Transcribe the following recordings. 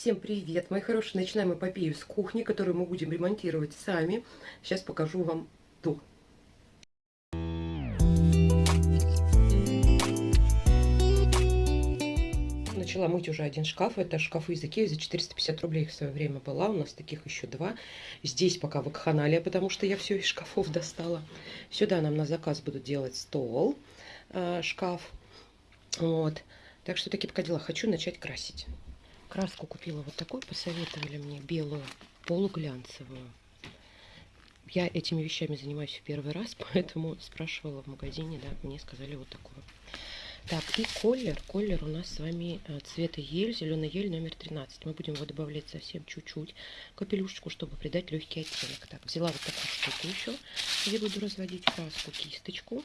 Всем привет, мои хорошие! Начинаем эпопею с кухни, которую мы будем ремонтировать сами. Сейчас покажу вам то. Начала мыть уже один шкаф. Это шкафы из Икеи за 450 рублей в свое время была. У нас таких еще два. Здесь пока вакханалия, потому что я все из шкафов достала. Сюда нам на заказ будут делать стол, э, шкаф. Вот. Так что такие пока дела. Хочу начать красить. Краску купила вот такую, посоветовали мне, белую, полуглянцевую. Я этими вещами занимаюсь в первый раз, поэтому спрашивала в магазине, да, мне сказали вот такую. Так, и колер. Колер у нас с вами э, цвета ель, зеленый ель номер 13. Мы будем его добавлять совсем чуть-чуть, капелюшечку, чтобы придать легкий оттенок. Так, взяла вот такую штуку еще, где буду разводить краску, кисточку.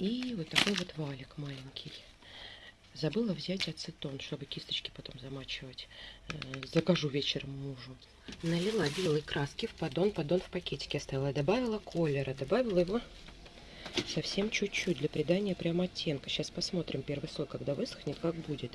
И вот такой вот валик маленький. Забыла взять ацетон, чтобы кисточки потом замачивать. Э, закажу вечером мужу. Налила белой краски в поддон. Поддон в пакетике оставила. Добавила колера. Добавила его совсем чуть-чуть для придания прям оттенка. Сейчас посмотрим первый слой, когда высохнет, как будет.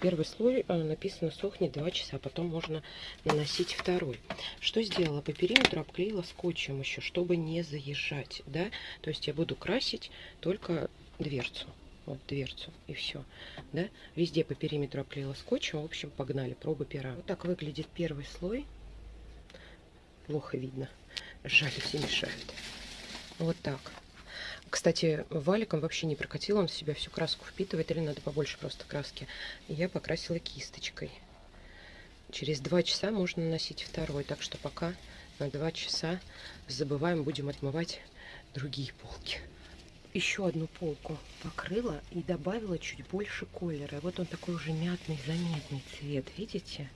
Первый слой э, написано сохнет 2 часа, потом можно наносить второй. Что сделала? По периметру обклеила скотчем еще, чтобы не заезжать. Да? То есть я буду красить только дверцу вот дверцу и все, да, везде по периметру обклеила скотчем, в общем, погнали, пробы пера. Вот так выглядит первый слой, плохо видно, жаль, все мешают, вот так. Кстати, валиком вообще не прокатила, он в себя всю краску впитывает, или надо побольше просто краски. Я покрасила кисточкой. Через два часа можно наносить второй, так что пока на два часа забываем, будем отмывать другие полки еще одну полку покрыла и добавила чуть больше колера. Вот он такой уже мятный, заметный цвет, видите?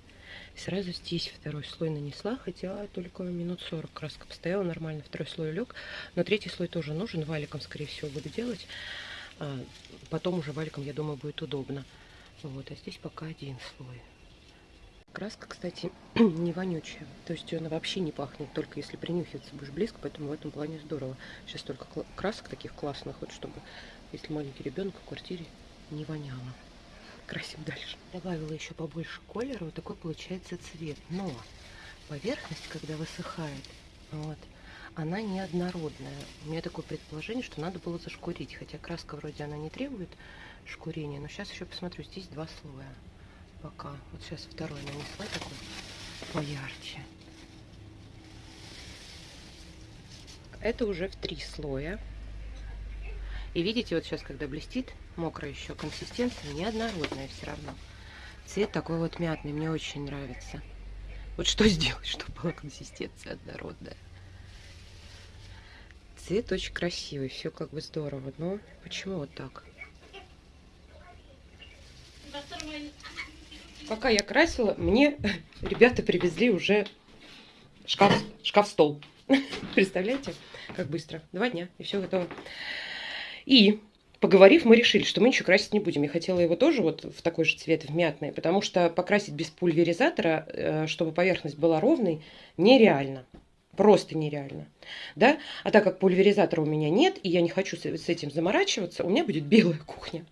Сразу здесь второй слой нанесла, хотя только минут 40 краска постояла нормально, второй слой лег. Но третий слой тоже нужен, валиком, скорее всего, буду делать. А потом уже валиком, я думаю, будет удобно. Вот, а здесь пока один слой. Краска, кстати, не вонючая. То есть она вообще не пахнет, только если принюхиваться будешь близко, поэтому в этом плане здорово. Сейчас только красок таких классных, вот чтобы, если маленький ребенок в квартире, не воняло. Красим дальше. Добавила еще побольше колера, вот такой получается цвет. Но поверхность, когда высыхает, вот, она неоднородная. У меня такое предположение, что надо было зашкурить. Хотя краска вроде она не требует шкурения. Но сейчас еще посмотрю, здесь два слоя пока. Вот сейчас второй нанесла такой поярче. Это уже в три слоя. И видите, вот сейчас, когда блестит, мокрая еще консистенция, неоднородная все равно. Цвет такой вот мятный, мне очень нравится. Вот что сделать, чтобы была консистенция однородная. Цвет очень красивый, все как бы здорово. Но почему вот так? Пока я красила, мне ребята привезли уже шкаф, шкаф-стол. Представляете, как быстро? Два дня, и все готово. И поговорив, мы решили, что мы ничего красить не будем. Я хотела его тоже вот в такой же цвет, в мятный, потому что покрасить без пульверизатора, э, чтобы поверхность была ровной, нереально. Просто нереально. Да? А так как пульверизатора у меня нет, и я не хочу с этим заморачиваться, у меня будет белая кухня.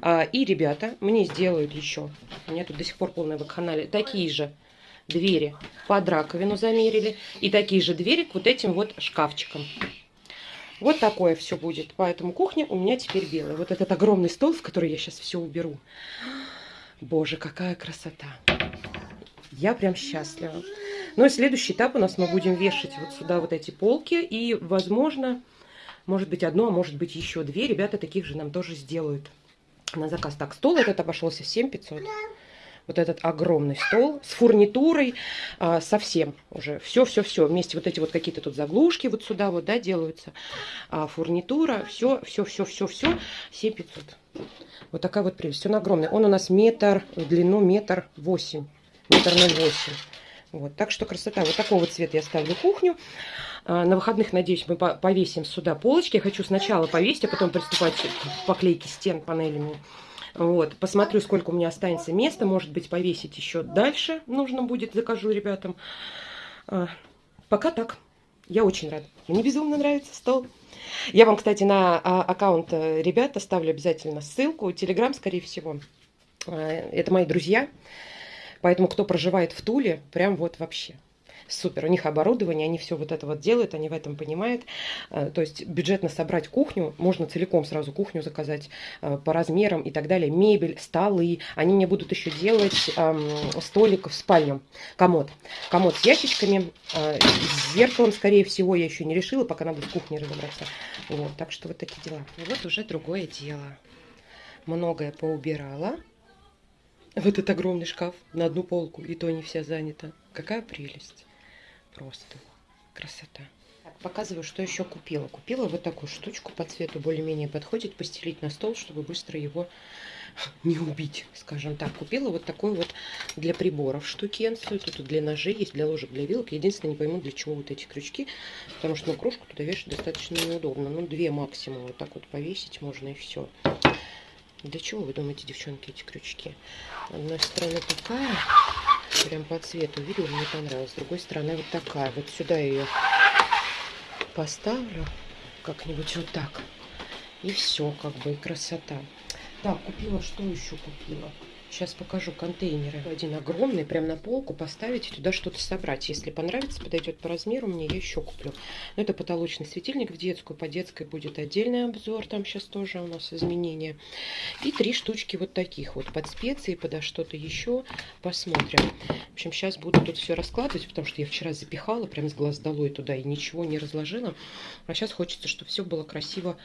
А, и ребята мне сделают еще, у меня тут до сих пор полная вакханалия, такие же двери под раковину замерили. И такие же двери к вот этим вот шкафчикам. Вот такое все будет. Поэтому кухня у меня теперь белая. Вот этот огромный стол, в который я сейчас все уберу. Боже, какая красота. Я прям счастлива. Ну и следующий этап у нас мы будем вешать вот сюда вот эти полки. И, возможно, может быть одно, а может быть еще две. Ребята таких же нам тоже сделают на заказ. Так, стол этот обошелся в 7500. Вот этот огромный стол с фурнитурой, а, совсем уже. Все-все-все. Вместе вот эти вот какие-то тут заглушки вот сюда вот, да, делаются. А, фурнитура, все, все, все, все, все. 7500. Вот такая вот прелесть. Он огромный. Он у нас метр, в длину метр восемь. Метр ноль восемь. Вот, так что красота. Вот такого цвета я ставлю кухню. А, на выходных, надеюсь, мы повесим сюда полочки. Я хочу сначала повесить, а потом приступать к поклейке стен панелями. Вот, посмотрю, сколько у меня останется места. Может быть, повесить еще дальше нужно будет. Закажу ребятам. А, пока так. Я очень рада. Мне безумно нравится стол. Я вам, кстати, на а, аккаунт э, ребят оставлю обязательно ссылку. Телеграм, скорее всего. Это мои друзья Поэтому кто проживает в Туле, прям вот вообще супер. У них оборудование, они все вот это вот делают, они в этом понимают. Э, то есть бюджетно собрать кухню, можно целиком сразу кухню заказать э, по размерам и так далее. Мебель, столы. Они мне будут еще делать эм, столик в спальню, комод. Комод с ящичками, э, с зеркалом, скорее всего, я еще не решила, пока надо в кухне разобраться. Вот, так что вот такие дела. И вот уже другое дело. Многое поубирала. Этот огромный шкаф на одну полку, и то не вся занята. Какая прелесть. Просто красота. Так, показываю, что еще купила. Купила вот такую штучку по цвету, более-менее подходит, постелить на стол, чтобы быстро его не убить, скажем так. Купила вот такой вот для приборов штукенцию. Тут для ножей есть, для ложек, для вилок. Единственное, не пойму, для чего вот эти крючки. Потому что ну, кружку туда вешать достаточно неудобно. Ну, две максимум вот так вот повесить можно и все. Для чего вы думаете, девчонки, эти крючки? С одной стороны такая, Прям по цвету видела, мне понравилось. С другой стороны вот такая. Вот сюда ее поставлю как-нибудь вот так. И все, как бы, и красота. Так, купила, что еще купила? Сейчас покажу контейнеры. Один огромный, прям на полку поставить и туда что-то собрать. Если понравится, подойдет по размеру, мне я еще куплю. Но это потолочный светильник в детскую. По детской будет отдельный обзор. Там сейчас тоже у нас изменения. И три штучки вот таких вот. Под специи, подо что-то еще. Посмотрим. В общем, сейчас буду тут все раскладывать, потому что я вчера запихала прям с глаз долой туда и ничего не разложила. А сейчас хочется, чтобы все было красиво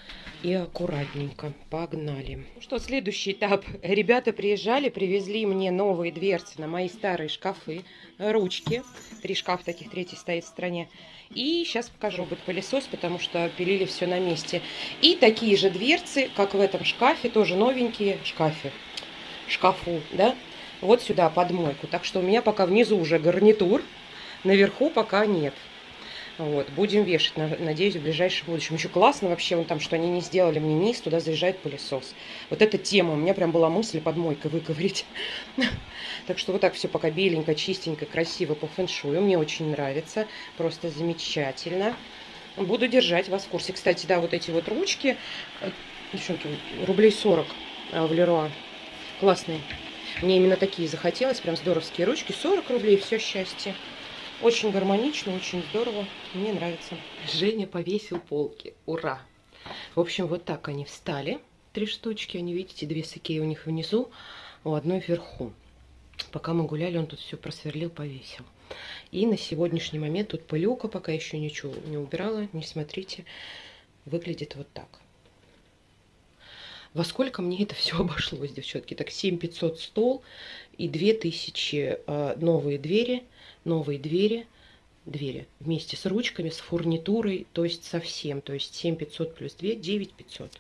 и аккуратненько. Погнали. Ну что, следующий этап. Ребята приезжали, привезли мне новые дверцы на мои старые шкафы, ручки. Три шкафа таких, третий стоит в стороне. И сейчас покажу будет пылесос, потому что пилили все на месте. И такие же дверцы, как в этом шкафе, тоже новенькие шкафе. Шкафу, да? Вот сюда под мойку. Так что у меня пока внизу уже гарнитур, наверху пока нет. Вот, будем вешать, надеюсь, в ближайшем будущем. Еще классно вообще, вон там, что они не сделали мне низ, туда заезжает пылесос. Вот эта тема, у меня прям была мысль под мойкой выковырить. Так что вот так все пока беленько, чистенько, красиво по фэншую. Мне очень нравится, просто замечательно. Буду держать вас в курсе. Кстати, да, вот эти вот ручки, э, девчонки, рублей 40 э, в Леруа. Классные. Мне именно такие захотелось, прям здоровские ручки. 40 рублей, все счастье. Очень гармонично, очень здорово. Мне нравится. Женя повесил полки. Ура! В общем, вот так они встали. Три штучки. Они, видите, две сакеи у них внизу, у одной вверху. Пока мы гуляли, он тут все просверлил, повесил. И на сегодняшний момент тут пылюка, пока еще ничего не убирала. Не смотрите. Выглядит вот так. Во сколько мне это все обошлось, девчонки? Так, 7500 стол и 2000 э, новые двери – новые двери, двери вместе с ручками, с фурнитурой, то есть совсем, то есть 7500 плюс 2, 9500.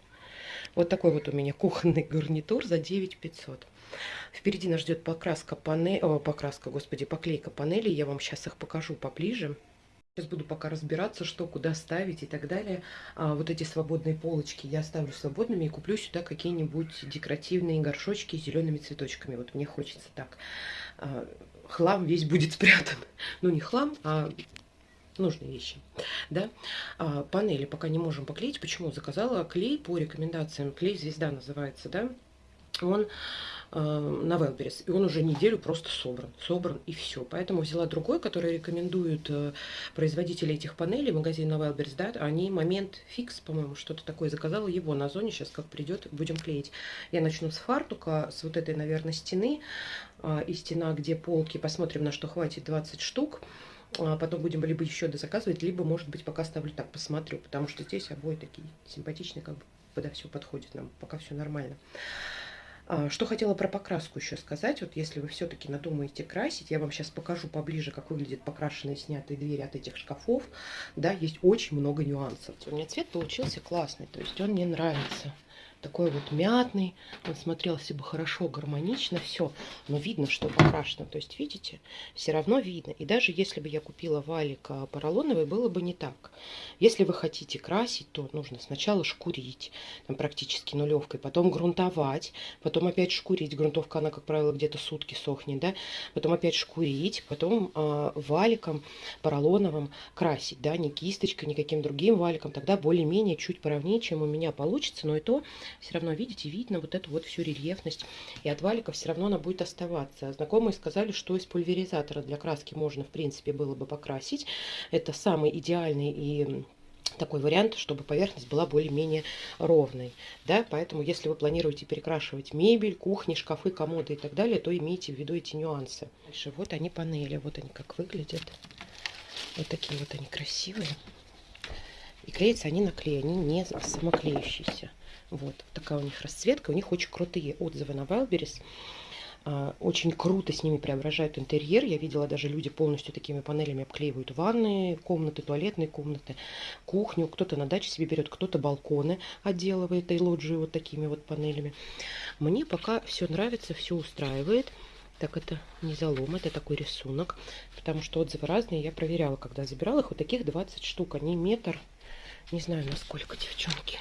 Вот такой вот у меня кухонный гарнитур за 9500. Впереди нас ждет покраска панели, о, покраска, господи, поклейка панели. Я вам сейчас их покажу поближе. Сейчас буду пока разбираться, что куда ставить и так далее. А вот эти свободные полочки я оставлю свободными и куплю сюда какие-нибудь декоративные горшочки с зелеными цветочками. Вот мне хочется так. А, хлам весь будет спрятан. Ну, не хлам, а нужные вещи. Да? А, панели пока не можем поклеить. Почему? Заказала клей по рекомендациям. Клей «Звезда» называется, да? Он э, на Велберис. И он уже неделю просто собран. Собран и все. Поэтому взяла другой, который рекомендуют э, производители этих панелей, магазин на Велберис, да, они момент фикс, по-моему, что-то такое. Заказала его на зоне, сейчас как придет, будем клеить. Я начну с фартука, с вот этой, наверное, стены. Э, и стена, где полки, посмотрим, на что хватит 20 штук. А потом будем либо еще дозаказывать, либо, может быть, пока ставлю так, посмотрю. Потому что здесь обои такие симпатичные, как бы, когда все подходит нам, пока все нормально. А, что хотела про покраску еще сказать. Вот если вы все-таки надумаете красить, я вам сейчас покажу поближе, как выглядят покрашенные снятые двери от этих шкафов. Да, есть очень много нюансов. У меня цвет получился классный, то есть он мне нравится такой вот мятный, он смотрелся бы хорошо, гармонично, все, но видно, что покрашено, то есть, видите, все равно видно, и даже если бы я купила валик поролоновый, было бы не так. Если вы хотите красить, то нужно сначала шкурить, там практически нулевкой, потом грунтовать, потом опять шкурить, грунтовка, она, как правило, где-то сутки сохнет, да, потом опять шкурить, потом э, валиком поролоновым красить, да, не кисточкой, никаким другим валиком, тогда более-менее чуть поровнее, чем у меня получится, но и то все равно, видите, видно вот эту вот всю рельефность. И от валика все равно она будет оставаться. Знакомые сказали, что из пульверизатора для краски можно, в принципе, было бы покрасить. Это самый идеальный и такой вариант, чтобы поверхность была более-менее ровной. Да? Поэтому, если вы планируете перекрашивать мебель, кухни, шкафы, комоды и так далее, то имейте в виду эти нюансы. Дальше вот они панели, вот они как выглядят. Вот такие вот они красивые. И клеятся они на клей, они не самоклеющиеся. Вот такая у них расцветка, у них очень крутые отзывы на Wildberries. А, очень круто с ними преображают интерьер. Я видела, даже люди полностью такими панелями обклеивают ванны, комнаты, туалетные комнаты, кухню. Кто-то на даче себе берет, кто-то балконы отделывает и лоджии вот такими вот панелями. Мне пока все нравится, все устраивает. Так, это не залом, это такой рисунок, потому что отзывы разные. Я проверяла, когда забирала их. Вот таких 20 штук, они метр, не знаю, насколько, девчонки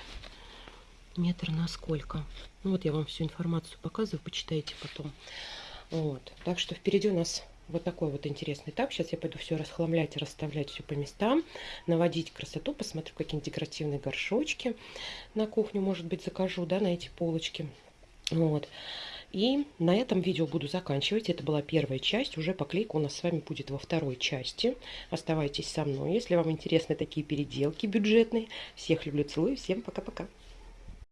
метр на сколько. Ну вот я вам всю информацию показываю, почитайте потом. Вот. Так что впереди у нас вот такой вот интересный этап. Сейчас я пойду все расхламлять, расставлять все по местам, наводить красоту, посмотрю какие-нибудь декоративные горшочки на кухню, может быть, закажу, да, на эти полочки. Вот. И на этом видео буду заканчивать. Это была первая часть. Уже поклейка у нас с вами будет во второй части. Оставайтесь со мной, если вам интересны такие переделки бюджетные. Всех люблю, целую. Всем пока-пока.